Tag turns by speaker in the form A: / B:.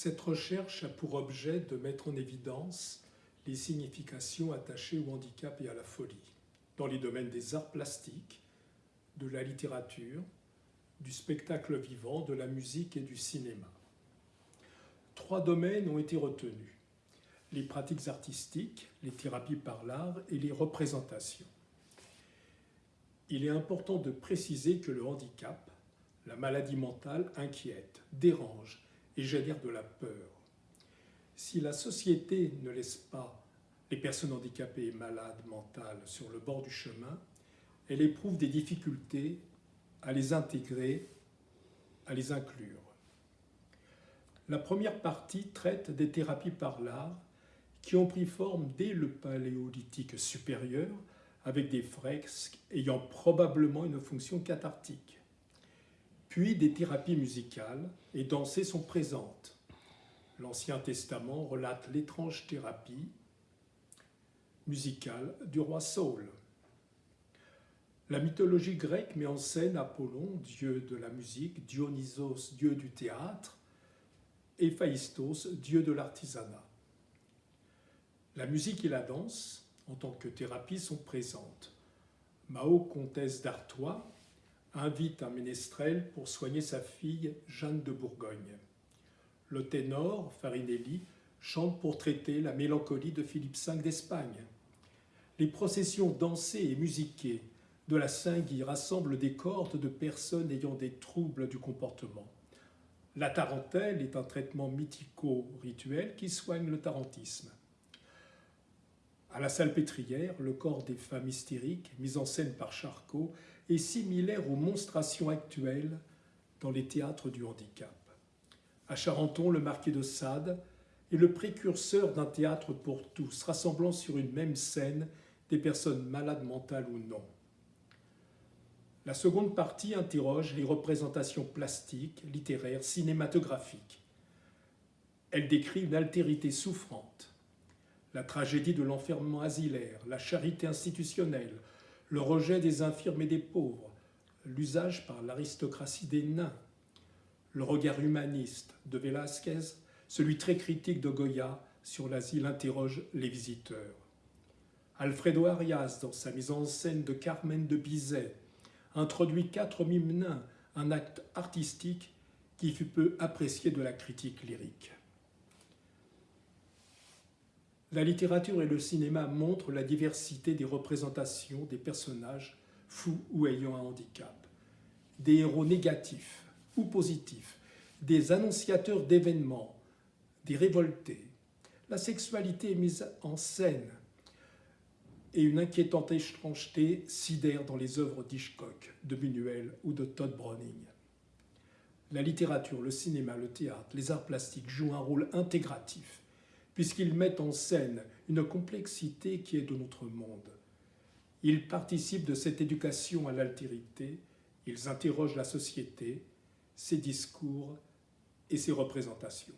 A: Cette recherche a pour objet de mettre en évidence les significations attachées au handicap et à la folie dans les domaines des arts plastiques, de la littérature, du spectacle vivant, de la musique et du cinéma. Trois domaines ont été retenus. Les pratiques artistiques, les thérapies par l'art et les représentations. Il est important de préciser que le handicap, la maladie mentale, inquiète, dérange et génère de la peur. Si la société ne laisse pas les personnes handicapées et malades mentales sur le bord du chemin, elle éprouve des difficultés à les intégrer, à les inclure. La première partie traite des thérapies par l'art qui ont pris forme dès le paléolithique supérieur avec des fresques ayant probablement une fonction cathartique. Puis des thérapies musicales et dansées sont présentes. L'Ancien Testament relate l'étrange thérapie musicale du roi Saul. La mythologie grecque met en scène Apollon, dieu de la musique, Dionysos, dieu du théâtre, et Phaistos, dieu de l'artisanat. La musique et la danse, en tant que thérapie, sont présentes. Mao, comtesse d'Artois, invite un ménestrel pour soigner sa fille Jeanne de Bourgogne. Le ténor, Farinelli, chante pour traiter la mélancolie de Philippe V d'Espagne. Les processions dansées et musiquées de la Saint-Guy rassemble des cohortes de personnes ayant des troubles du comportement. La tarentelle est un traitement mythico-rituel qui soigne le tarentisme. À la salpêtrière, le corps des femmes hystériques, mis en scène par Charcot, est similaire aux monstrations actuelles dans les théâtres du handicap. À Charenton, le marquis de Sade est le précurseur d'un théâtre pour tous, rassemblant sur une même scène des personnes malades mentales ou non. La seconde partie interroge les représentations plastiques, littéraires, cinématographiques. Elle décrit une altérité souffrante, la tragédie de l'enfermement asilaire, la charité institutionnelle, le rejet des infirmes et des pauvres, l'usage par l'aristocratie des nains, le regard humaniste de Velázquez, celui très critique de Goya sur l'asile interroge les visiteurs. Alfredo Arias, dans sa mise en scène de Carmen de Bizet, introduit quatre mimes nains, un acte artistique qui fut peu apprécié de la critique lyrique. La littérature et le cinéma montrent la diversité des représentations des personnages fous ou ayant un handicap, des héros négatifs ou positifs, des annonciateurs d'événements, des révoltés. La sexualité est mise en scène et une inquiétante étrangeté sidère dans les œuvres d'Hitchcock, de Buñuel ou de Todd Browning. La littérature, le cinéma, le théâtre, les arts plastiques jouent un rôle intégratif, puisqu'ils mettent en scène une complexité qui est de notre monde. Ils participent de cette éducation à l'altérité, ils interrogent la société, ses discours et ses représentations.